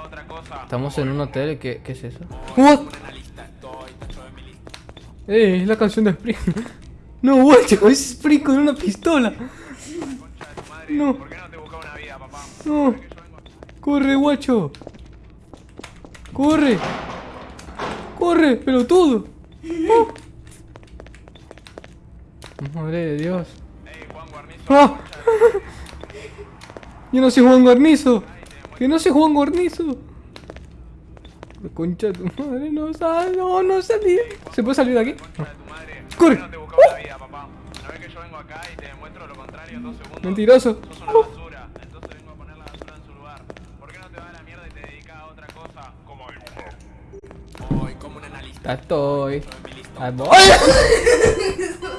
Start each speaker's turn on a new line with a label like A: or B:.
A: a otra cosa.
B: Estamos en un hotel, ¿qué, qué es eso? What? Eh, es la canción de Spring. No, guacho, es Spring con una pistola. No.
A: ¿Por qué no.
B: Corre, guacho. Corre. Corre, pelotudo. Oh. Madre de Dios.
A: Ey, Juan Guarnizo.
B: Ah. Yo no soy Juan Guarnizo. Que no soy Juan Guarnizo. Concha de tu madre, no sal, no, no salí. ¿Se puede salir de aquí?
A: Concha de tu madre.
B: Corre.
A: ¿Por qué no te busca una vida, papá? ¿No ves que yo vengo acá y te demuestro lo contrario en dos segundos?
B: Mentiroso.
A: Sos una basura. Entonces vengo a poner la basura en su lugar. ¿Por qué no te vas a la mierda y te dedicas a otra cosa? Como. Hoy, como un analista.
B: Ya estoy.
A: Soy